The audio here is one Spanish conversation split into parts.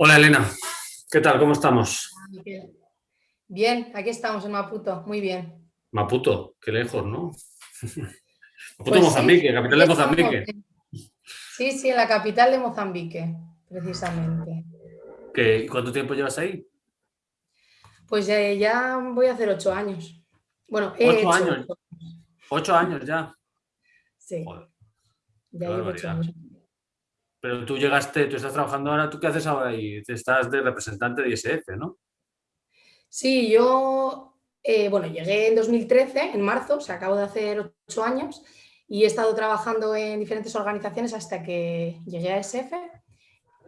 Hola Elena, ¿qué tal? ¿Cómo estamos? Bien, aquí estamos en Maputo, muy bien. Maputo, qué lejos, ¿no? Maputo, pues Mozambique, capital de Mozambique. Sí, sí, en la capital de Mozambique, precisamente. ¿Qué, ¿Cuánto tiempo llevas ahí? Pues ya, voy a hacer ocho años. Bueno, ocho años. Ocho años ya. Sí. Ya llevo ocho años. Pero tú llegaste, tú estás trabajando ahora, ¿tú qué haces ahora ahí? Estás de representante de ISF, ¿no? Sí, yo, eh, bueno, llegué en 2013, en marzo, se acabo de hacer ocho años, y he estado trabajando en diferentes organizaciones hasta que llegué a SF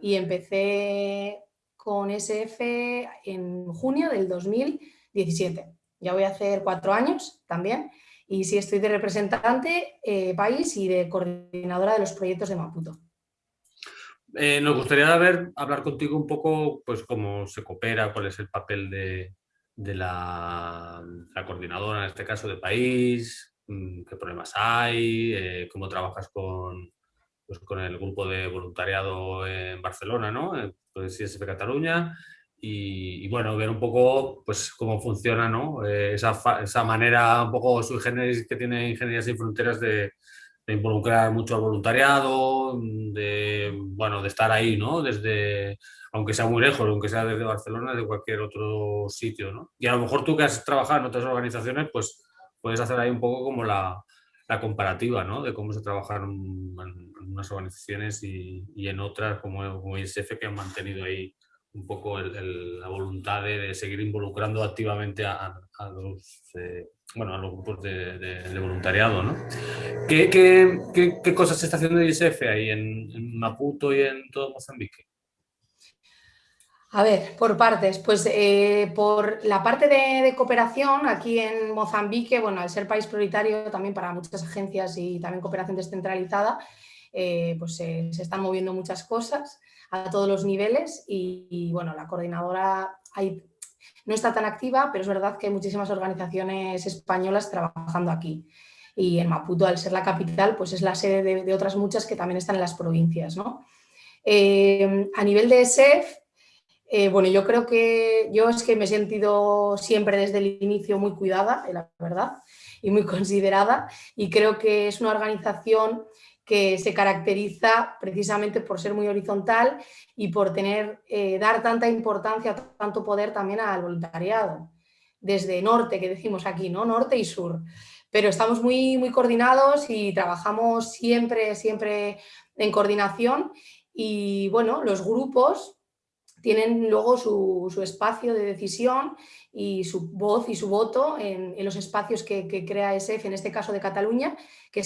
y empecé con SF en junio del 2017. Ya voy a hacer cuatro años también y sí estoy de representante eh, país y de coordinadora de los proyectos de Maputo. Eh, nos gustaría ver, hablar contigo un poco, pues cómo se coopera, cuál es el papel de, la, coordinadora, en este caso de país, mm, qué problemas hay, eh, cómo trabajas con, pues, con el grupo de voluntariado en Barcelona, ¿no? Pues ISF Cataluña, y, bueno, ver un poco pues cómo funciona ¿no? Eh, esa, esa, manera un poco sui generis que tiene Ingeniería Sin Fronteras de, de involucrar mucho al voluntariado, de, bueno, de estar ahí, ¿no? Desde, aunque sea muy lejos, aunque sea desde Barcelona, de cualquier otro sitio, ¿no? Y a lo mejor tú que has trabajado en otras organizaciones, pues puedes hacer ahí un poco como la, la comparativa, ¿no? De cómo se trabaja en, unas organizaciones y, y, en otras como, como ISF que han mantenido ahí un poco la voluntad de, seguir involucrando activamente a, a los... Eh, bueno, a los grupos de, voluntariado, ¿no? ¿Qué, cosas se está haciendo ISF ahí en, Maputo y en todo Mozambique? A ver, por partes, pues eh, por la parte de, cooperación aquí en Mozambique, bueno, al ser país prioritario también para muchas agencias y también cooperación descentralizada, eh, pues se están moviendo muchas cosas a todos los niveles y bueno, la coordinadora hay no está tan activa, pero es verdad que hay muchísimas organizaciones españolas trabajando aquí. Y en Maputo, al ser la capital, pues es la sede de, otras muchas que también están en las provincias. ¿no? Eh, a nivel de ESEF, eh, bueno, yo creo que yo es que me he sentido siempre desde el inicio muy cuidada, la verdad, y muy considerada, y creo que es una organización que se caracteriza precisamente por ser muy horizontal y por tener, eh, dar tanta importancia, tanto poder también al voluntariado, desde norte, que decimos aquí, ¿no? norte y sur. Pero estamos muy, muy coordinados y trabajamos siempre, siempre en coordinación y bueno, los grupos tienen luego su, espacio de decisión y su voz y su voto en, los espacios que, que, crea ESF, en este caso de Cataluña, que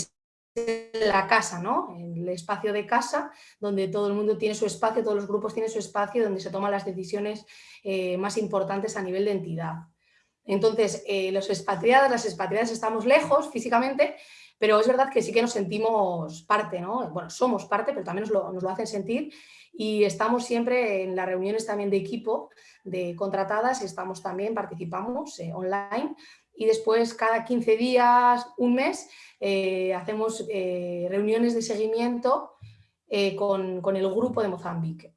la casa, ¿no? El espacio de casa, donde todo el mundo tiene su espacio, todos los grupos tienen su espacio, donde se toman las decisiones eh, más importantes a nivel de entidad. Entonces, eh, los expatriados, las expatriadas estamos lejos físicamente, pero es verdad que sí que nos sentimos parte, ¿no? Bueno, somos parte, pero también nos lo, nos lo hacen sentir y estamos siempre en las reuniones también de equipo de contratadas, estamos también, participamos eh, online y después cada 15 días, un mes, eh, hacemos eh, reuniones de seguimiento eh, con, el grupo de Mozambique.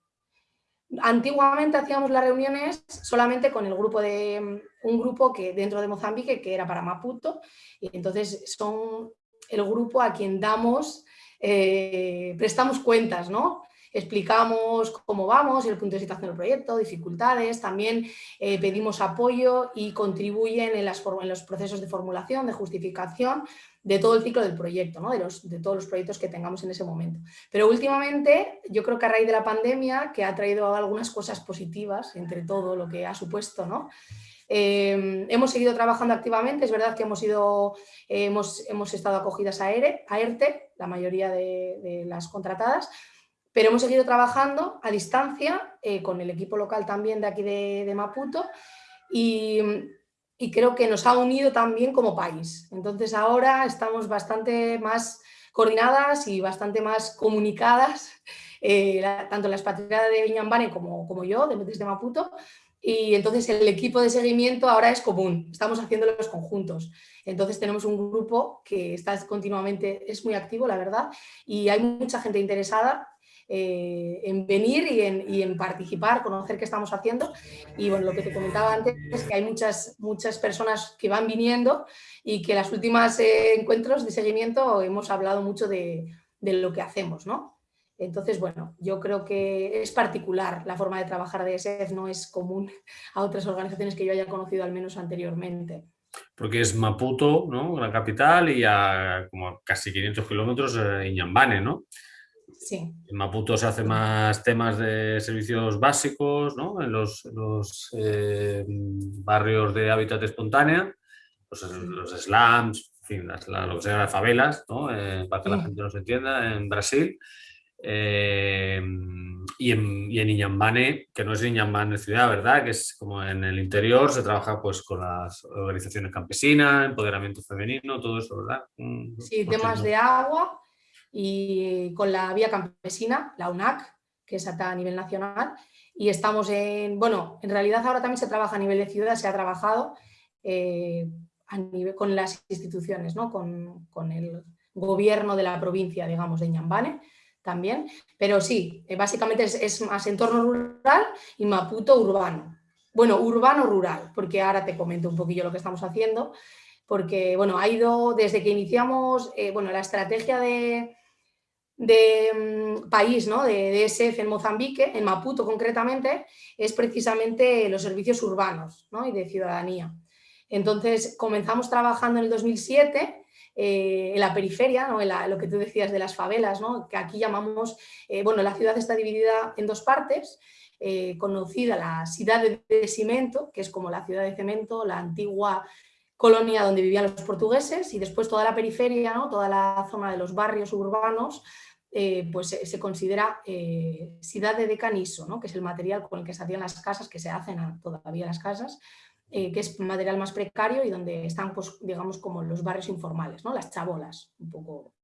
Antiguamente hacíamos las reuniones solamente con el grupo de un grupo que dentro de Mozambique que era para Maputo y entonces son el grupo a quien damos, prestamos cuentas, ¿no? Explicamos cómo vamos, el punto de situación del proyecto, dificultades, también eh, pedimos apoyo y contribuyen en, los procesos de formulación, de justificación de todo el ciclo del proyecto, ¿no? de, todos los proyectos que tengamos en ese momento. Pero últimamente, yo creo que a raíz de la pandemia, que ha traído algunas cosas positivas, entre todo lo que ha supuesto, ¿no? Eh, hemos seguido trabajando activamente, es verdad que hemos, ido, hemos, hemos estado acogidas a, ERE, a ERTE, la mayoría de las contratadas, pero hemos seguido trabajando a distancia eh, con el equipo local también de aquí de, Maputo y, creo que nos ha unido también como país. Entonces ahora estamos bastante más coordinadas y bastante más comunicadas, eh, tanto la expatriada de Viñambane como, como yo, de, Maputo, y entonces el equipo de seguimiento ahora es común, estamos haciendo los conjuntos. Entonces tenemos un grupo que está continuamente, es muy activo la verdad, y hay mucha gente interesada eh, en venir y en, y en, participar, conocer qué estamos haciendo. Y bueno, lo que te comentaba antes es que hay muchas, muchas personas que van viniendo y que en los últimos eh, encuentros de seguimiento hemos hablado mucho de, de lo que hacemos, ¿no? Entonces, bueno, yo creo que es particular la forma de trabajar de ESEF, no es común a otras organizaciones que yo haya conocido al menos anteriormente. Porque es Maputo, ¿no? La capital y a como casi 500 kilómetros eh, Iñambane, ¿no? Sí. En Maputo se hace más temas de servicios básicos, ¿no? En los, eh, barrios de hábitat espontánea, pues los slums, en fin, lo que sean las favelas, ¿no? Eh, para que la gente nos entienda, en Brasil. Eh, y, en, y en Iñambane, que no es Iñambane ciudad, ¿verdad? Que es como en el interior, se trabaja pues con las organizaciones campesinas, empoderamiento femenino, todo eso, ¿verdad? Sí, temas de agua y con la vía campesina, la UNAC, que es a nivel nacional. Y estamos en, bueno, en realidad ahora también se trabaja a nivel de ciudad, se ha trabajado eh, a nivel, con las instituciones, ¿no? con, con el gobierno de la provincia, digamos, de Iñambane, también, pero sí, eh, básicamente es, más entorno rural y Maputo urbano. Bueno, urbano-rural, porque ahora te comento un poquillo lo que estamos haciendo, porque bueno, ha ido desde que iniciamos eh, bueno, la estrategia de, de mm, país ¿no? de, ESF en Mozambique, en Maputo concretamente, es precisamente los servicios urbanos ¿no? y de ciudadanía. Entonces comenzamos trabajando en el 2007 eh, en la periferia, ¿no? lo que tú decías de las favelas, que aquí llamamos, eh, bueno, la ciudad está dividida en dos partes, eh, conocida la ciudad de cemento, que es como la ciudad de cemento, la antigua colonia donde vivían los portugueses, y después toda la periferia, toda la zona de los barrios urbanos, pues se, considera ciudad de decaniso, ¿no? que es el material con el que se hacían las casas, que se hacen todavía las casas, eh, que es material más precario y donde están, pues, digamos, como los barrios informales, ¿no? las chabolas, un poco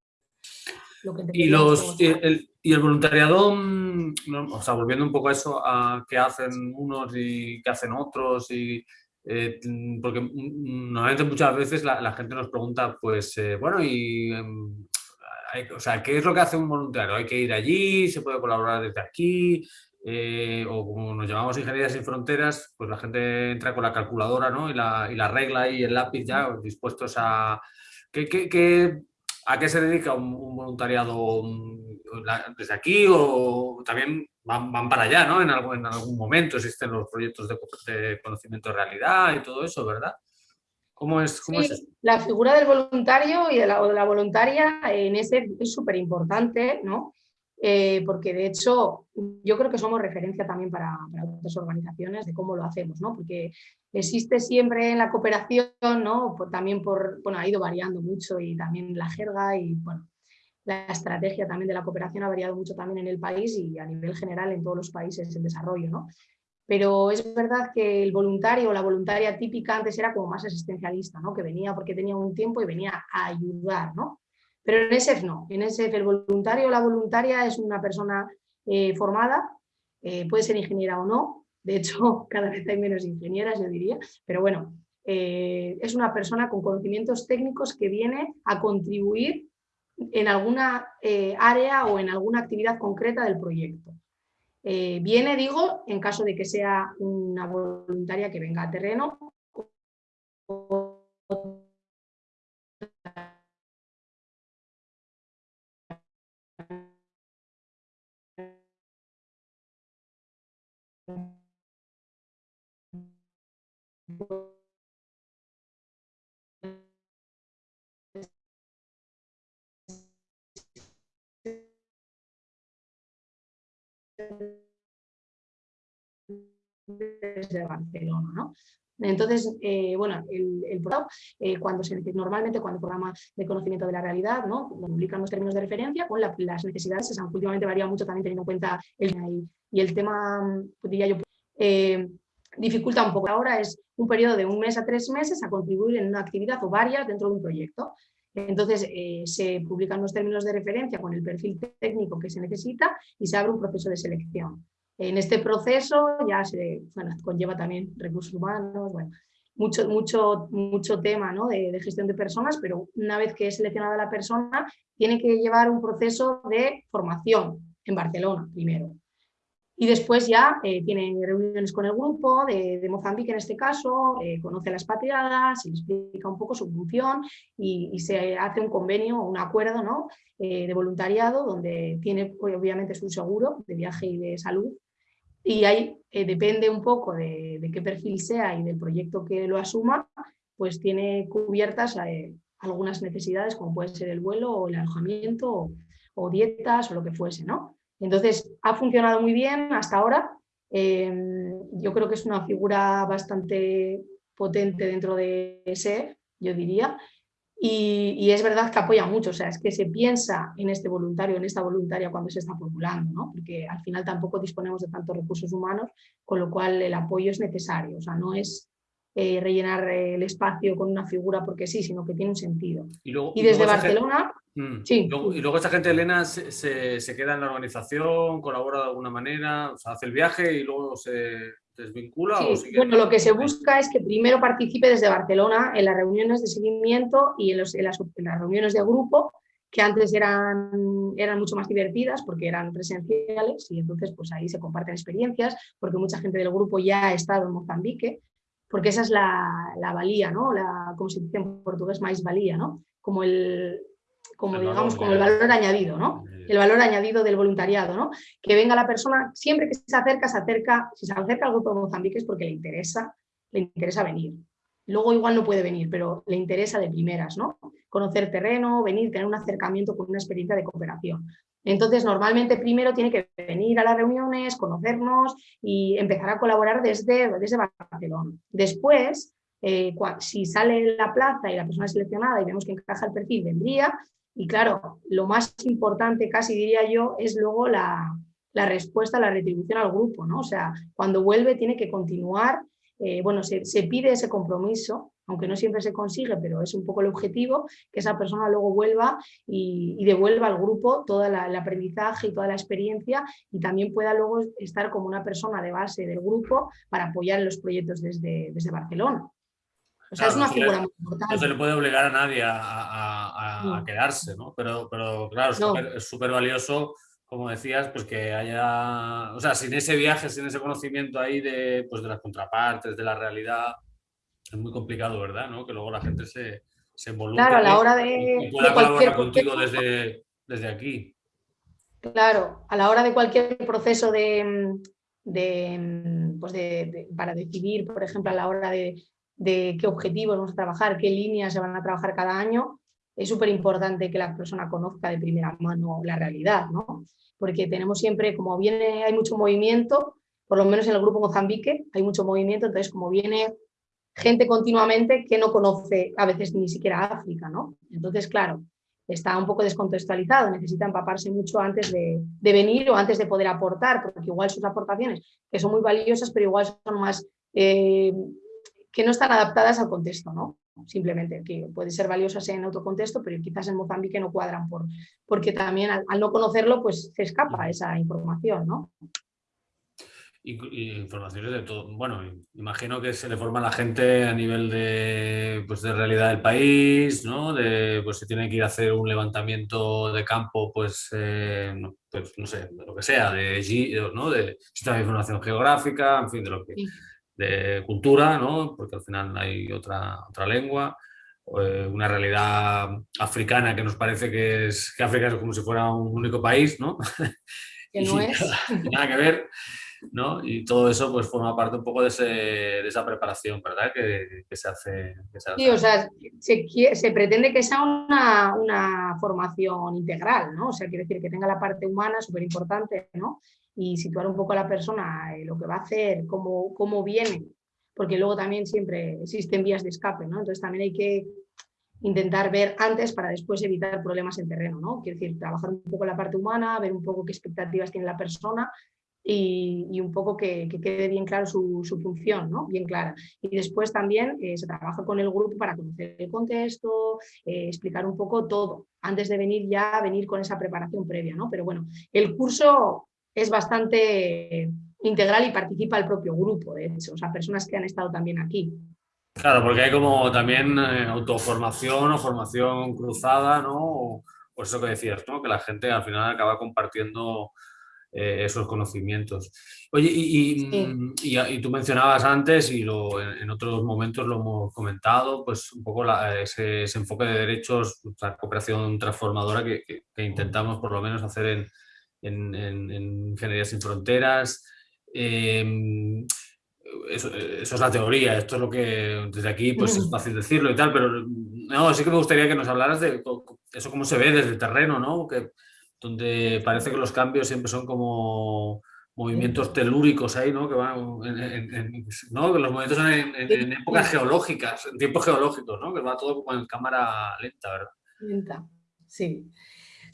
lo que y, los, y, el, y el voluntariado, mm, o sea, volviendo un poco a eso, a qué hacen unos y qué hacen otros, y, eh, porque normalmente muchas veces la, gente nos pregunta, pues, eh, bueno, y... O sea, ¿qué es lo que hace un voluntario? ¿Hay que ir allí? ¿Se puede colaborar desde aquí? Eh, o como nos llamamos Ingeniería sin Fronteras, pues la gente entra con la calculadora ¿no? y, la, y la regla y el lápiz ya dispuestos a... ¿Qué, qué, a qué se dedica un, voluntariado desde aquí o también van, van, para allá, ¿no? En algún, en algún momento existen los proyectos de, conocimiento de realidad y todo eso, ¿verdad? ¿Cómo es, cómo es La figura del voluntario y de la, de la voluntaria en ese es súper importante, ¿no? Eh, porque de hecho yo creo que somos referencia también para, otras organizaciones de cómo lo hacemos, ¿no? porque existe siempre en la cooperación, ¿no? también por, bueno, ha ido variando mucho y también la jerga y bueno, la estrategia también de la cooperación ha variado mucho también en el país y a nivel general en todos los países en desarrollo. ¿no? Pero es verdad que el voluntario o la voluntaria típica antes era como más asistencialista, ¿no? que venía porque tenía un tiempo y venía a ayudar, ¿no? Pero en ESEF no, en ESEF el voluntario o la voluntaria es una persona eh, formada, eh, puede ser ingeniera o no, de hecho cada vez hay menos ingenieras yo diría, pero bueno, eh, es una persona con conocimientos técnicos que viene a contribuir en alguna área o en alguna actividad concreta del proyecto. Viene, digo, en caso de que sea una voluntaria que venga a terreno desde Barcelona, ¿no? Entonces, eh, bueno, el, programa, eh, cuando se, normalmente cuando el programa de conocimiento de la realidad, ¿no? publican los términos de referencia, con las necesidades, o sea, últimamente varía mucho también teniendo en cuenta el y el tema, diría yo, eh, dificulta un poco. Ahora es un periodo de un mes a tres meses a contribuir en una actividad o varias dentro de un proyecto. Entonces se publican los términos de referencia con el perfil técnico que se necesita y se abre un proceso de selección. En este proceso ya se conlleva también recursos humanos, bueno, mucho, mucho, mucho tema ¿no? de, gestión de personas, pero una vez que es seleccionada la persona, tiene que llevar un proceso de formación en Barcelona primero. Y después ya eh, tiene reuniones con el grupo de, Mozambique en este caso, eh, conoce las patriadas, se le explica un poco su función y, se hace un convenio, un acuerdo ¿no? Eh, de voluntariado donde tiene obviamente su seguro de viaje y de salud. Y ahí depende un poco de, qué perfil sea y del proyecto que lo asuma, pues tiene cubiertas algunas necesidades como puede ser el vuelo o el alojamiento o, o dietas o lo que fuese, ¿no? Entonces, ha funcionado muy bien hasta ahora. Em, yo creo que es una figura bastante potente dentro de ese, yo diría, y, es verdad que apoya mucho, o sea, es que se piensa en este voluntario, en esta voluntaria cuando se está populando, ¿no? porque al final tampoco disponemos de tantos recursos humanos, con lo cual el apoyo es necesario, o sea, no es eh, rellenar el espacio con una figura porque sí, sino que tiene un sentido. Y, desde Barcelona... Mm. Sí. y luego esta gente, Elena, se, se, queda en la organización, colabora de alguna manera, o sea, hace el viaje y luego se desvincula. bueno, lo que se busca es que primero participe desde Barcelona en las reuniones de seguimiento y en, los, en, las, en las, reuniones de grupo, que antes eran, eran mucho más divertidas porque eran presenciales y entonces pues ahí se comparten experiencias, porque mucha gente del grupo ya ha estado en Mozambique, porque esa es la, la valía, ¿no? La, como se dice en portugués, más valía, ¿no? Como el, como digamos, como el valor añadido, ¿no? El valor añadido del voluntariado, ¿no? Que venga la persona, siempre que se acerca, se acerca, si se acerca al grupo de Mozambique es porque le interesa, le interesa venir. Luego igual no puede venir, pero le interesa de primeras, ¿no? Conocer terreno, venir, tener un acercamiento con una experiencia de cooperación. Entonces, normalmente primero tiene que venir a las reuniones, conocernos y empezar a colaborar desde, desde Barcelona. Después, eh, si sale la plaza y la persona seleccionada y vemos que encaja el perfil, vendría. Y claro, lo más importante, casi diría yo, es luego la, la respuesta, la retribución al grupo. ¿no? O sea, cuando vuelve tiene que continuar eh, bueno, se, se, pide ese compromiso aunque no siempre se consigue, pero es un poco el objetivo, que esa persona luego vuelva y, devuelva al grupo todo el aprendizaje y toda la experiencia y también pueda luego estar como una persona de base del grupo para apoyar los proyectos desde, desde Barcelona. O sea, es una figura muy importante. No se le puede obligar a nadie a, quedarse, ¿no? Pero, pero claro, es súper valioso como decías, pues que haya, o sea, sin ese viaje, sin ese conocimiento ahí de, pues de las contrapartes, de la realidad, es muy complicado, ¿verdad? ¿no? Que luego la gente se, se involucre claro, a la hora de, y pueda colaborar contigo desde, desde aquí. Claro, a la hora de cualquier proceso de, de, pues de, para decidir, por ejemplo, a la hora de, de, qué objetivos vamos a trabajar, qué líneas se van a trabajar cada año, es súper importante que la persona conozca de primera mano la realidad, ¿no? Porque tenemos siempre, como viene, hay mucho movimiento, por lo menos en el grupo Mozambique hay mucho movimiento, entonces como viene gente continuamente que no conoce a veces ni siquiera África, ¿no? Entonces, claro, está un poco descontextualizado, necesita empaparse mucho antes de, venir o antes de poder aportar, porque igual sus aportaciones, que son muy valiosas, pero igual son más, eh, que no están adaptadas al contexto, ¿no? Simplemente, que pueden ser valiosas en otro contexto, pero quizás en Mozambique no cuadran, por, porque también al, al no conocerlo, pues se escapa esa información, ¿no? y, informaciones de todo. Bueno, imagino que se le forma a la gente a nivel de, pues, de realidad del país, ¿no? De, pues si tiene que ir a hacer un levantamiento de campo, pues, eh, no, pues, no sé, de lo que sea, de, ¿no? de sistema de información geográfica, en fin, de lo que... de cultura, ¿no? Porque al final hay otra, otra lengua eh, una realidad africana que nos parece que es que África es como si fuera un único país, ¿no? Que no es. Nada que ver. ¿no? Y todo eso pues forma parte un poco de, esa preparación, ¿verdad? Que, se hace. Sí, o sea, se, pretende que sea una, formación integral, ¿no? O sea, quiere decir que tenga la parte humana súper importante, ¿no? Y situar un poco a la persona lo que va a hacer, cómo, cómo viene, porque luego también siempre existen vías de escape, ¿no? Entonces también hay que intentar ver antes para después evitar problemas en terreno, ¿no? Quiere decir, trabajar un poco la parte humana, ver un poco qué expectativas tiene la persona y, un poco que, quede bien claro su, función, ¿no? bien clara. Y después también eh, se trabaja con el grupo para conocer el contexto, eh, explicar un poco todo, antes de venir ya, venir con esa preparación previa. ¿no? Pero bueno, el curso es bastante integral y participa el propio grupo, de hecho, o sea, personas que han estado también aquí. Claro, porque hay como también eh, autoformación o formación cruzada, ¿no? O, eso que decías, ¿no? Que la gente al final acaba compartiendo eh, esos conocimientos. Oye, y, y, tú mencionabas antes, y lo, en, otros momentos lo hemos comentado, pues un poco ese, enfoque de derechos, la cooperación transformadora que, intentamos por lo menos hacer en, en, Ingeniería Sin Fronteras. Em, eso, eso, es la teoría, esto es lo que desde aquí pues es fácil decirlo y tal, pero no, sí que me gustaría que nos hablaras de eso cómo se ve desde el terreno, ¿no? Que, donde parece que los cambios siempre son como movimientos telúricos ahí, ¿no? Que van en, ¿no? Que los movimientos son en, épocas geológicas, en tiempos geológicos, ¿no? Que va todo como en cámara lenta, ¿verdad? Lenta, sí.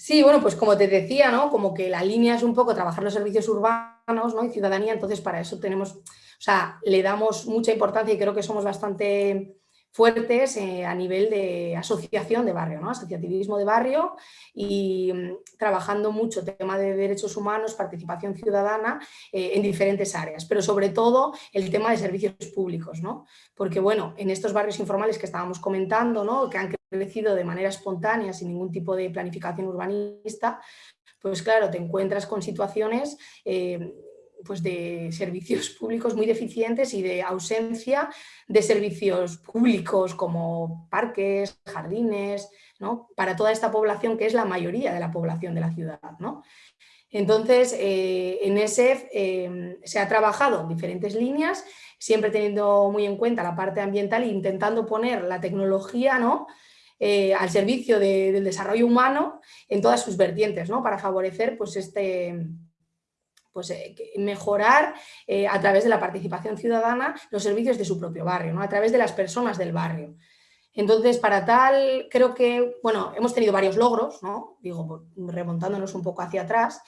Sí, bueno, pues como te decía, ¿no? Como que la línea es un poco trabajar los servicios urbanos ¿no? y ciudadanía, entonces para eso tenemos, o sea, le damos mucha importancia y creo que somos bastante fuertes eh, a nivel de asociación de barrio, ¿no? asociativismo de barrio y mm, trabajando mucho tema de derechos humanos, participación ciudadana eh, en diferentes áreas, pero sobre todo el tema de servicios públicos, ¿no? porque bueno, en estos barrios informales que estábamos comentando, ¿no? que de manera espontánea sin ningún tipo de planificación urbanista, pues claro, te encuentras con situaciones eh, pues de servicios públicos muy deficientes y de ausencia de servicios públicos como parques, jardines, ¿no? para toda esta población que es la mayoría de la población de la ciudad. ¿no? Entonces, eh, en ESEF em, se ha trabajado en diferentes líneas, siempre teniendo muy en cuenta la parte ambiental e intentando poner la tecnología ¿no? Eh, al servicio del desarrollo humano en todas sus vertientes, ¿no? para favorecer pues, este, pues, eh, mejorar eh, a través de la participación ciudadana los servicios de su propio barrio, ¿no? a través de las personas del barrio. Entonces, para tal, creo que, bueno, hemos tenido varios logros, ¿no? digo, remontándonos un poco hacia atrás.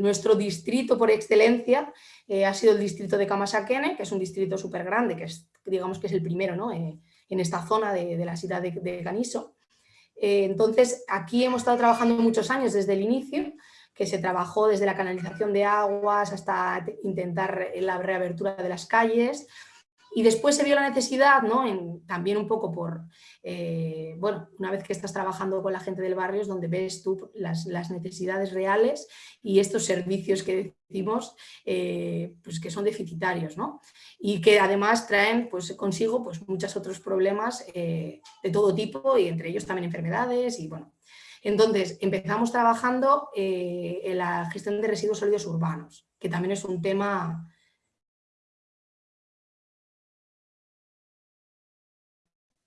Nuestro distrito por excelencia ha sido el distrito de Kamasakene, que es un distrito súper grande, que es, digamos que es el primero ¿no? En esta zona de, la ciudad de, Caniso. entonces, aquí hemos estado trabajando muchos años desde el inicio, que se trabajó desde la canalización de aguas hasta intentar la reabertura de las calles. Y después se vio la necesidad, ¿no? también un poco por, eh, bueno, una vez que estás trabajando con la gente del barrio es donde ves tú las, necesidades reales y estos servicios que decimos eh, pues que son deficitarios, ¿no? Y que además traen pues, consigo pues, muchos otros problemas eh, de todo tipo y entre ellos también enfermedades y bueno, entonces, empezamos trabajando en la gestión de residuos sólidos urbanos, que también es un tema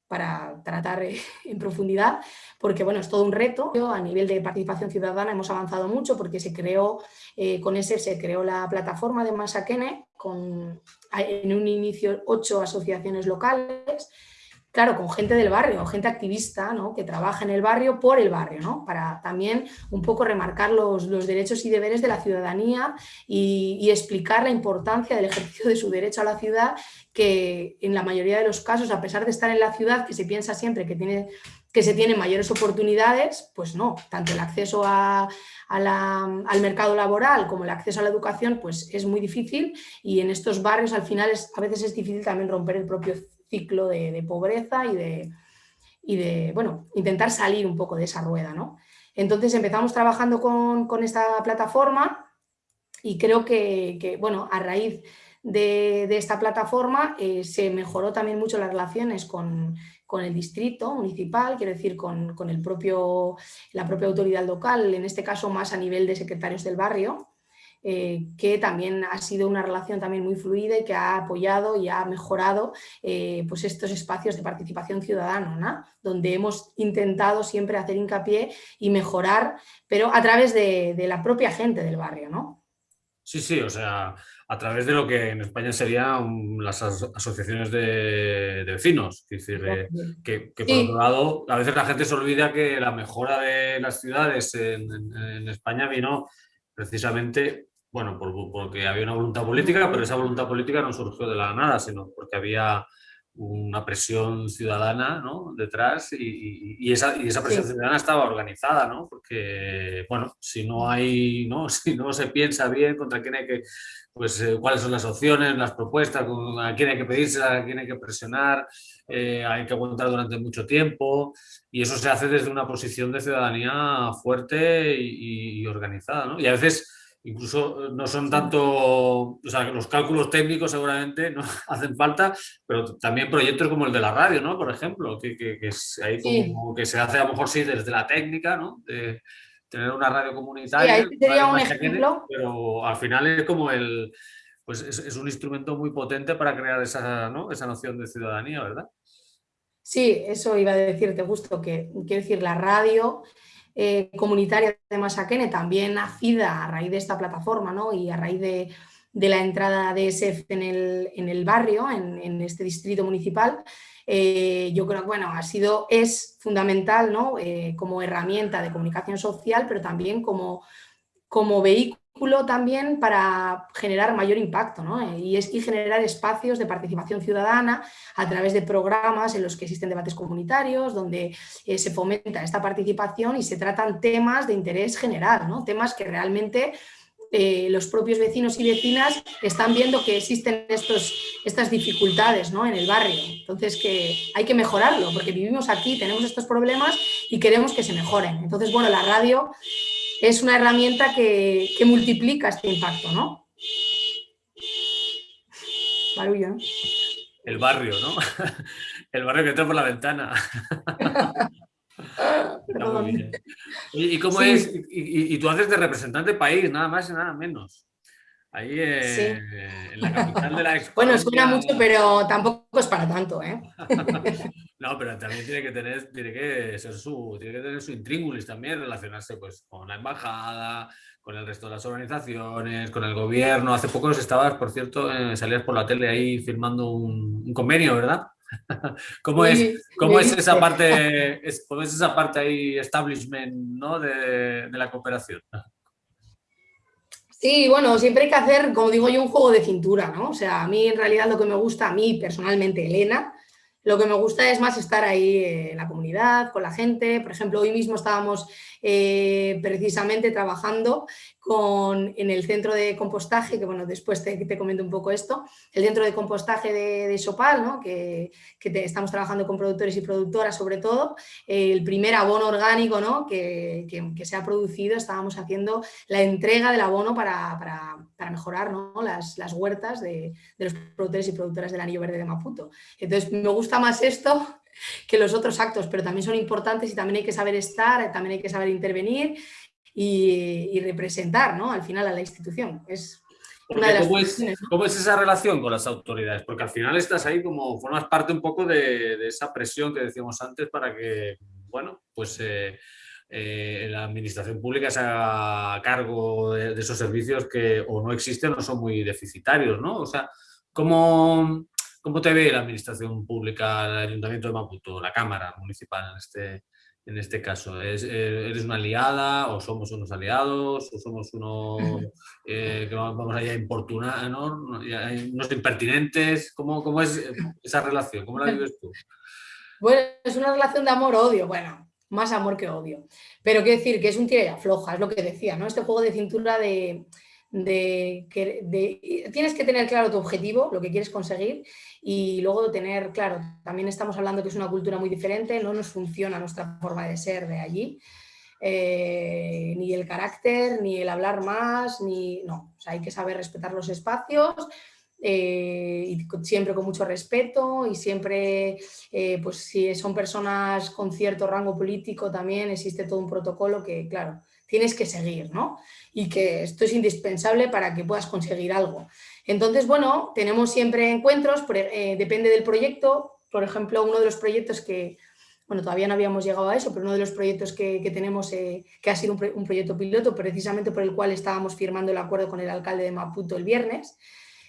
para tratar eh, en profundidad, porque bueno, es todo un reto. A nivel de participación ciudadana hemos avanzado mucho porque se creó, eh, con ese se creó la plataforma de Masakene, con en un inicio ocho asociaciones locales, claro, con gente del barrio, gente activista, ¿no? que trabaja en el barrio por el barrio, ¿no? para también un poco remarcar los, derechos y deberes de la ciudadanía y, explicar la importancia del ejercicio de su derecho a la ciudad, que en la mayoría de los casos, a pesar de estar en la ciudad, que se piensa siempre que, tiene, que se tienen mayores oportunidades, pues no, tanto el acceso al mercado laboral como el acceso a la educación, pues es muy difícil y en estos barrios al final es, a veces es difícil también romper el propio ciclo de, pobreza y de, y de, bueno, intentar salir un poco de esa rueda, ¿no? Entonces empezamos trabajando con, esta plataforma y creo que, bueno, a raíz de, esta plataforma eh, se mejoró también mucho las relaciones con, el distrito municipal, quiero decir, con, el propio, la propia autoridad local, en este caso más a nivel de secretarios del barrio, eh, que también ha sido una relación también muy fluida y que ha apoyado y ha mejorado eh, pues estos espacios de participación ciudadana, donde hemos intentado siempre hacer hincapié y mejorar, pero a través de, la propia gente del barrio. ¿no? Sí, sí, o sea, a través de lo que en España serían las asociaciones de, vecinos. Es decir, eh, que, por otro lado, a veces la gente se olvida que la mejora de las ciudades en, en España vino precisamente bueno, porque había una voluntad política, pero esa voluntad política no surgió de la nada, sino porque había una presión ciudadana ¿no? detrás y, esa, y, esa, presión ciudadana estaba organizada, ¿no? porque bueno, si no hay, ¿no? si no se piensa bien contra quién hay que, pues eh, cuáles son las opciones, las propuestas, a quién hay que pedirse, a quién hay que presionar, eh, hay que aguantar durante mucho tiempo y eso se hace desde una posición de ciudadanía fuerte y, y organizada. ¿no? Y a veces incluso eh, no son tanto, o sea, los cálculos técnicos seguramente no hacen falta, pero también proyectos como el de la radio, ¿no? Por ejemplo, que, que, que, como, que se hace a lo mejor sí desde la técnica, ¿no? De tener una radio comunitaria. Sí, sería un ejemplo. pero al final es como el, pues es, es, un instrumento muy potente para crear esa, ¿no? esa noción de ciudadanía, ¿verdad? Sí, eso iba a decirte justo, que quiero decir, la radio eh, comunitaria de Masaquene, también nacida a raíz de esta plataforma ¿no? y a raíz de, la entrada de ESEF en el, barrio, en, este distrito municipal, eh, yo creo que bueno, ha sido, es fundamental ¿no? Eh, como herramienta de comunicación social, pero también como vehículo también para generar mayor impacto ¿no? y, es, y generar espacios de participación ciudadana a través de programas en los que existen debates comunitarios, donde eh, se fomenta esta participación y se tratan temas de interés general, ¿no? temas que realmente eh, los propios vecinos y vecinas están viendo que existen estos, estas dificultades ¿no? en el barrio. Entonces que hay que mejorarlo, porque vivimos aquí, tenemos estos problemas y queremos que se mejoren. Entonces, bueno, la radio es una herramienta que, multiplica este impacto, ¿no? Barullo, ¿no? El barrio, ¿no? El barrio que entra por la ventana. ¿Y, cómo es? Y, tú haces de representante país, nada más y nada menos. Ahí eh, en la capital de la Bueno, suena mucho, pero tampoco es para tanto, ¿eh? no, pero también tiene que tener, tiene que ser su, tiene que tener su intríngulis también, relacionarse pues con la embajada, con el resto de las organizaciones, con el gobierno. Hace poco estabas, por cierto, eh, salías por la tele ahí firmando un, convenio, ¿verdad? ¿Cómo, es, cómo es esa parte, cómo es esa parte ahí, establishment, ¿no? de, de la cooperación? Sí, bueno, siempre hay que hacer, como digo yo, un juego de cintura, ¿no? O sea, a mí en realidad lo que me gusta, a mí personalmente, Elena, lo que me gusta es más estar ahí en la comunidad, con la gente. Por ejemplo, hoy mismo estábamos eh, precisamente trabajando en el centro de compostaje, que bueno, después te, comento un poco esto, el centro de compostaje de, Sopal, ¿no? que, estamos trabajando con productores y productoras sobre todo, el primer abono orgánico ¿no? que, se ha producido, estábamos haciendo la entrega del abono para, mejorar las, las, huertas de, de los productores y productoras del Anillo Verde de Maputo. Entonces me gusta más esto que los otros actos, pero también son importantes y también hay que saber estar, también hay que saber intervenir y, representar ¿no? al final a la institución. Es una de las ¿cómo, es, ¿Cómo es esa relación con las autoridades? Porque al final estás ahí como, formas parte un poco de, esa presión que decíamos antes para que, bueno, pues... Eh, eh, la administración pública se haga cargo de, esos servicios que o no existen o son muy deficitarios, ¿no? O sea, ¿cómo, ¿cómo te ve la administración pública, el Ayuntamiento de Maputo, la Cámara Municipal en este, en este caso? Eh, ¿Eres una aliada o somos unos aliados o somos unos eh, que vamos allá a importunar, ¿no? unos impertinentes? ¿Cómo, ¿Cómo, es esa relación? ¿Cómo la vives tú? Bueno, es una relación de amor-odio, bueno, más amor que odio. Pero quiero decir que es un tira y afloja, es lo que decía, ¿no? Este juego de cintura de, de, de, tienes que tener claro tu objetivo, lo que quieres conseguir y luego tener claro, también estamos hablando que es una cultura muy diferente, no nos funciona nuestra forma de ser de allí, eh, ni el carácter, ni el hablar más, ni no, o sea, hay que saber respetar los espacios eh, y siempre con mucho respeto y siempre, eh, pues si son personas con cierto rango político también existe todo un protocolo que, claro, tienes que seguir, ¿no? Y que esto es indispensable para que puedas conseguir algo. Entonces, bueno, tenemos siempre encuentros, eh, depende del proyecto. Por ejemplo, uno de los proyectos que, bueno, todavía no habíamos llegado a eso, pero uno de los proyectos que, tenemos, eh, que ha sido un, proyecto piloto, precisamente por el cual estábamos firmando el acuerdo con el alcalde de Maputo el viernes,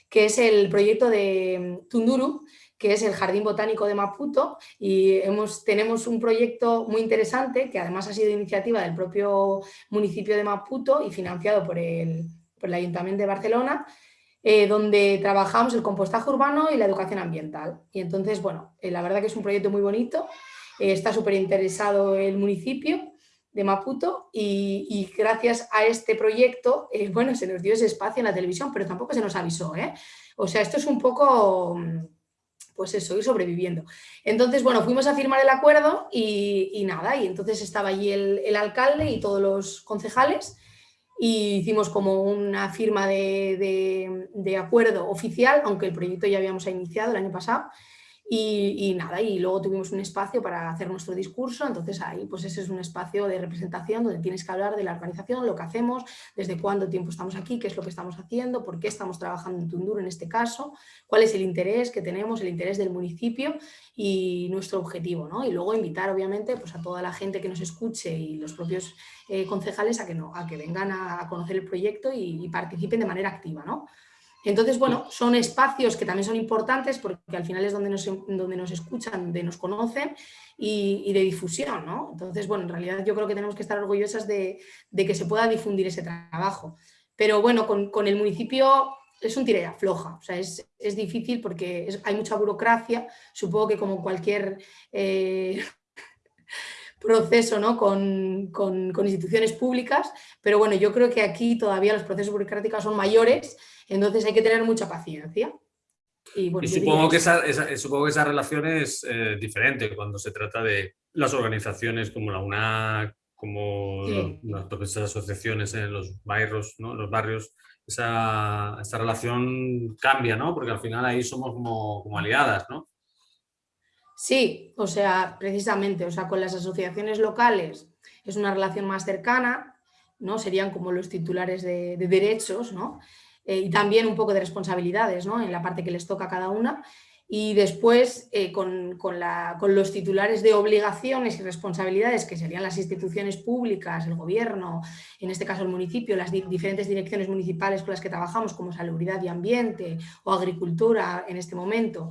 que es el proyecto de mm, Tunduru, que es el Jardín Botánico de Maputo y hemos, tenemos un proyecto muy interesante que además ha sido iniciativa del propio municipio de Maputo y financiado por el, Ayuntamiento de Barcelona eh, donde trabajamos el compostaje urbano y la educación ambiental. Y entonces, bueno, eh, la verdad que es un proyecto muy bonito, eh, está súper interesado el municipio de Maputo y, gracias a este proyecto, bueno, se nos dio ese espacio en la televisión, pero tampoco se nos avisó, O sea, esto es un poco pues eso, ir sobreviviendo. Entonces, bueno, fuimos a firmar el acuerdo y, nada, y entonces estaba allí el, alcalde y todos los concejales y hicimos como una firma de, de, acuerdo oficial, aunque el proyecto ya habíamos iniciado el año pasado, y, nada, y luego tuvimos un espacio para hacer nuestro discurso, entonces ahí pues ese es un espacio de representación donde tienes que hablar de la organización, lo que hacemos, desde cuánto tiempo estamos aquí, qué es lo que estamos haciendo, por qué estamos trabajando en Tunduro en este caso, cuál es el interés que tenemos, el interés del municipio y nuestro objetivo, ¿no? Y luego invitar obviamente pues, a toda la gente que nos escuche y los propios eh, concejales a que, no, a que vengan a, conocer el proyecto y, y participen de manera activa, ¿no? Entonces, bueno, son espacios que también son importantes porque al final es donde nos, donde nos escuchan, donde nos conocen y, de difusión, ¿no? Entonces, bueno, en realidad yo creo que tenemos que estar orgullosas de, que se pueda difundir ese trabajo. Pero bueno, con, el municipio es un tira floja, o sea, es, difícil porque hay mucha burocracia, supongo que como cualquier eh, proceso ¿no? con, con, instituciones públicas, pero bueno, yo creo que aquí todavía los procesos burocráticos son mayores entonces hay que tener mucha paciencia. Y, supongo, que esa, supongo que esa relación es eh, diferente cuando se trata de las organizaciones como la UNAC, como las asociaciones en los barrios, ¿no? los barrios, esa, relación cambia, ¿no? Porque al final ahí somos como, como, aliadas, ¿no? Sí, o sea, precisamente, o sea, con las asociaciones locales es una relación más cercana, ¿no? Serían como los titulares de, de derechos, ¿no? Eh, y también un poco de responsabilidades ¿no? en la parte que les toca a cada una. Y después eh, con, los titulares de obligaciones y responsabilidades, que serían las instituciones públicas, el gobierno, en este caso el municipio, las diferentes direcciones municipales con las que trabajamos, como salubridad y ambiente o agricultura en este momento,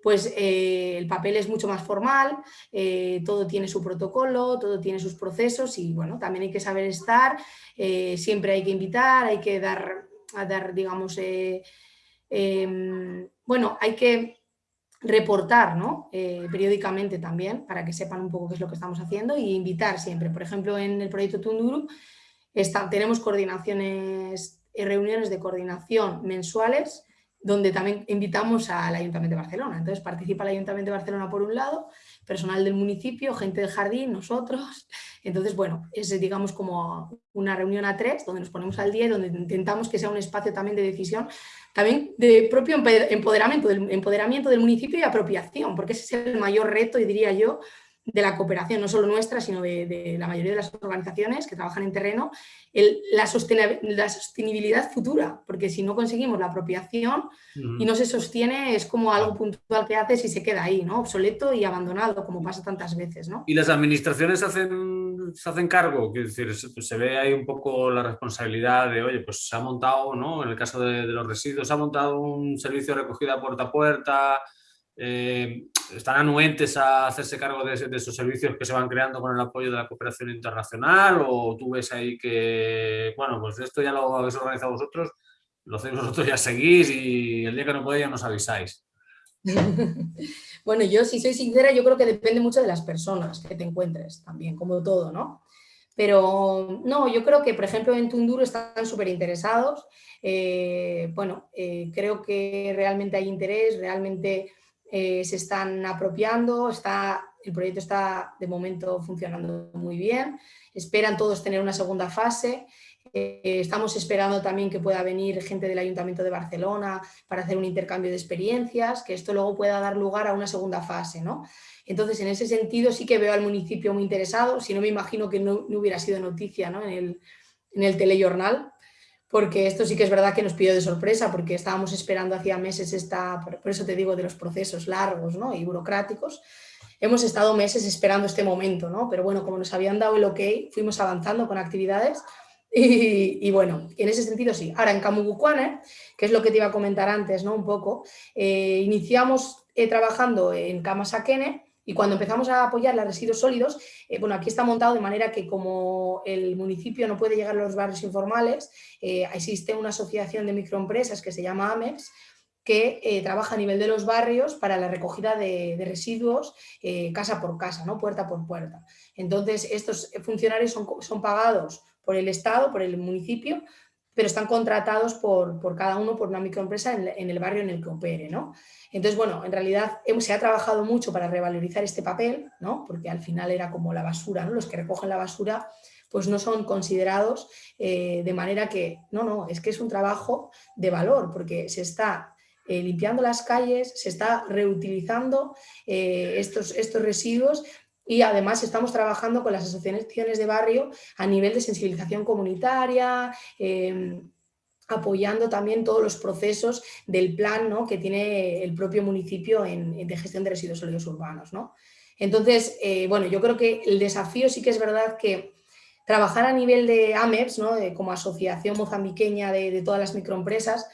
pues eh, el papel es mucho más formal, todo tiene su protocolo, todo tiene sus procesos y bueno, también hay que saber estar, siempre hay que invitar, hay que dar a dar, digamos, eh, em, bueno, hay que reportar ¿no? Eh, periódicamente también para que sepan un poco qué es lo que estamos haciendo y invitar siempre. Por ejemplo, en el proyecto Tunduru tenemos coordinaciones y reuniones de coordinación mensuales donde también invitamos al Ayuntamiento de Barcelona. Entonces participa el Ayuntamiento de Barcelona por un lado, personal del municipio, gente del jardín, nosotros. Entonces, bueno, es digamos como una reunión a tres donde nos ponemos al día y donde intentamos que sea un espacio también de decisión, también de propio empoderamiento del, empoderamiento del municipio y apropiación, porque ese es el mayor reto y diría yo de la cooperación, no solo nuestra, sino de, la mayoría de las organizaciones que trabajan en terreno, la, sostenibilidad futura, porque si no conseguimos la apropiación y no se sostiene, es como algo puntual que haces y se queda ahí, ¿no? obsoleto y abandonado, como pasa tantas veces. ¿no? ¿Y las administraciones hacen, se hacen cargo? Quiero decir, se, ve ahí un poco la responsabilidad de, oye, pues se ha montado, ¿no? en el caso de, de los residuos, se ha montado un servicio de recogida puerta a puerta, eh, están anuentes a hacerse cargo de, esos servicios que se van creando con el apoyo de la cooperación internacional o tú ves ahí que, bueno, pues esto ya lo habéis organizado vosotros, lo hacéis vosotros, ya seguís y el día que no podéis ya nos avisáis. bueno, yo si soy sincera, yo creo que depende mucho de las personas que te encuentres también, como todo, ¿no? Pero no, yo creo que, por ejemplo, en Tunduro están súper interesados. Eh, bueno, eh, creo que realmente hay interés, realmente eh, se están apropiando, está, el proyecto está de momento funcionando muy bien, esperan todos tener una segunda fase, eh, estamos esperando también que pueda venir gente del Ayuntamiento de Barcelona para hacer un intercambio de experiencias, que esto luego pueda dar lugar a una segunda fase. ¿no? Entonces, en ese sentido sí que veo al municipio muy interesado, si no me imagino que no, hubiera sido noticia ¿no? en, el, en el telejornal, porque esto sí que es verdad que nos pidió de sorpresa, porque estábamos esperando hacía meses esta, por eso te digo de los procesos largos ¿no? y burocráticos, hemos estado meses esperando este momento, ¿no? pero bueno, como nos habían dado el ok, fuimos avanzando con actividades y, bueno, en ese sentido sí. Ahora en Camugucuane, que es lo que te iba a comentar antes, ¿no? Un poco, eh, iniciamos eh, trabajando en Kamasaquene Y cuando empezamos a apoyar los residuos sólidos, eh, bueno, aquí está montado de manera que como el municipio no puede llegar a los barrios informales, eh, existe una asociación de microempresas que se llama AMEX, que eh, trabaja a nivel de los barrios para la recogida de, residuos casa por casa, ¿no? puerta por puerta. Entonces, estos funcionarios son, son pagados por el Estado, por el municipio, pero están contratados por, por cada uno por una microempresa en, el barrio en el que opere. ¿no? Entonces, bueno, en realidad se ha trabajado mucho para revalorizar este papel, ¿no? porque al final era como la basura, ¿no? los que recogen la basura pues no son considerados eh, de manera que, no, no, es que es un trabajo de valor, porque se está eh, limpiando las calles, se está reutilizando eh, estos, estos residuos y además estamos trabajando con las asociaciones de barrio a nivel de sensibilización comunitaria, em, apoyando también todos los procesos del plan ¿no? que tiene el propio municipio en, de gestión de residuos sólidos urbanos. ¿no? Entonces, eh, bueno, yo creo que el desafío sí que es verdad que trabajar a nivel de AMEPS, ¿no? como asociación mozambiqueña de, de todas las microempresas,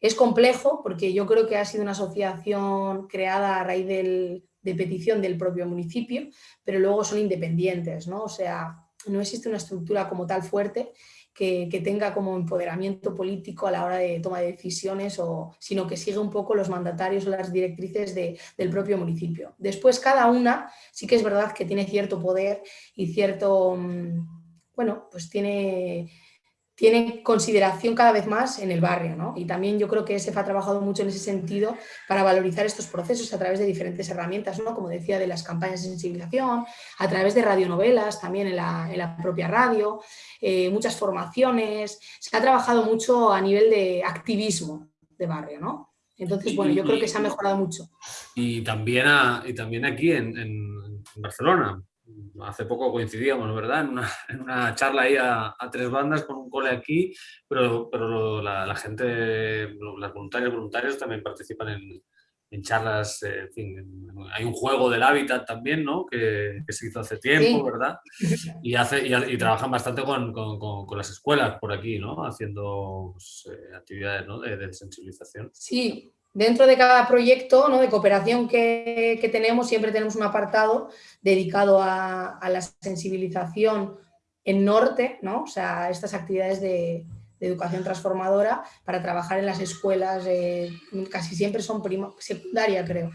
es complejo porque yo creo que ha sido una asociación creada a raíz del, de petición del propio municipio, pero luego son independientes, ¿no? O sea, no existe una estructura como tal fuerte que, tenga como empoderamiento político a la hora de toma de decisiones, o, sino que sigue un poco los mandatarios o las directrices del propio municipio. Después cada una sí que es verdad que tiene cierto poder y cierto, mm, bueno, pues tiene tiene consideración cada vez más en el barrio. ¿no? Y también yo creo que SEF ha trabajado mucho en ese sentido para valorizar estos procesos a través de diferentes herramientas, ¿no? como decía, de las campañas de sensibilización, a través de radionovelas, también en la, propia radio, eh, muchas formaciones. Se ha trabajado mucho a nivel de activismo de barrio. ¿no? Entonces, bueno, yo creo que se ha mejorado mucho. Y también, y también aquí en Barcelona, hace poco coincidíamos, ¿verdad? En una, charla ahí a, tres bandas con un cole aquí, pero, pero la, gente, las voluntarias voluntarios también participan en, charlas, eh, en fin, hay un juego del hábitat también, ¿no? Que, se hizo hace tiempo, ¿verdad? Y, hace, y, trabajan bastante con, con, las escuelas por aquí, ¿no? Haciendo pues, eh, actividades de, de sensibilización. Sí, Dentro de cada proyecto ¿no? de cooperación que, tenemos, siempre tenemos un apartado dedicado a, la sensibilización en norte, ¿no? o sea, estas actividades de, educación transformadora para trabajar en las escuelas, eh, casi siempre son secundaria, creo.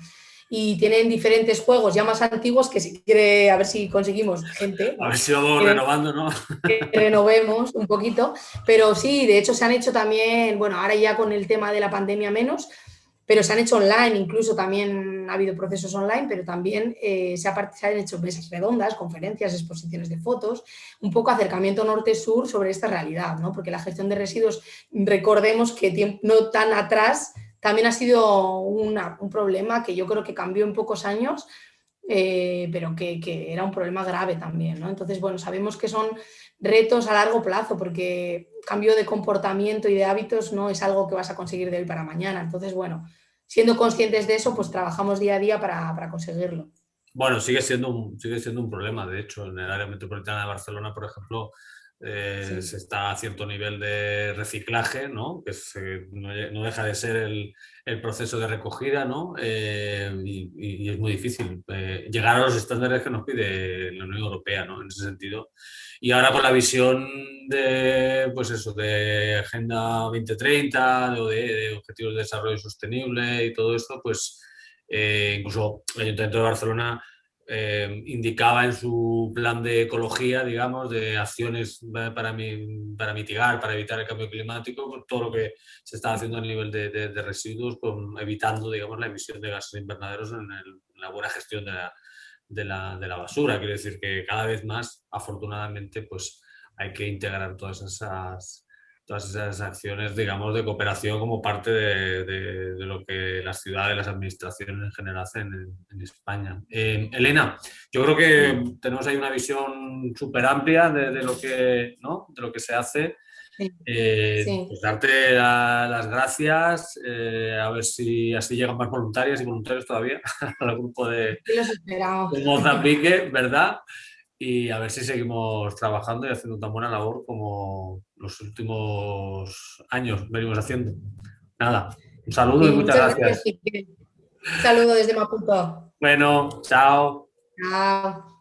Y tienen diferentes juegos ya más antiguos que si quiere, a ver si conseguimos gente. A ver si vamos renovando, ¿no? Que renovemos un poquito. Pero sí, de hecho se han hecho también, bueno, ahora ya con el tema de la pandemia menos, pero se han hecho online, incluso también ha habido procesos online, pero también eh, se, han hecho mesas redondas, conferencias, exposiciones de fotos, un poco acercamiento norte-sur sobre esta realidad, ¿no? porque la gestión de residuos, recordemos que no tan atrás, también ha sido un problema que yo creo que cambió en pocos años, eh, pero que, que, era un problema grave también. ¿no? Entonces, bueno, sabemos que son retos a largo plazo, porque cambio de comportamiento y de hábitos no es algo que vas a conseguir de hoy para mañana. Entonces, bueno, siendo conscientes de eso, pues trabajamos día a día para, conseguirlo. Bueno, sigue siendo, sigue siendo un problema, de hecho, en el área metropolitana de Barcelona, por ejemplo, eh, se está a cierto nivel de reciclaje, ¿no? que no, deja de ser el, proceso de recogida ¿no? Eh, y, es muy difícil eh, llegar a los estándares que nos pide la Unión Europea ¿no? en ese sentido. Y ahora con la visión de, pues eso, de Agenda 2030 o de, Objetivos de Desarrollo Sostenible y todo esto, pues incluso el Ayuntamiento de Barcelona eh, indicaba en su plan de ecología, digamos, de acciones para, para mitigar, para evitar el cambio climático, pues todo lo que se está haciendo a nivel de, residuos, con, evitando, digamos, la emisión de gases invernaderos en, la buena gestión de la, de la, de la basura. Quiere decir que cada vez más, afortunadamente, pues hay que integrar todas esas todas esas acciones, digamos, de cooperación como parte de, lo que las ciudades, las administraciones en general hacen en, España. Eh, Elena, yo creo que tenemos ahí una visión súper amplia de, lo que, ¿no? de lo que se hace. Eh, pues darte las gracias, eh, a ver si así llegan más voluntarias y voluntarios todavía al grupo de, de Mozambique, ¿verdad? y a ver si seguimos trabajando y haciendo tan buena labor como los últimos años venimos haciendo. Nada, un saludo y muchas, gracias. Un saludo desde Maputo. Bueno, chao. Chao.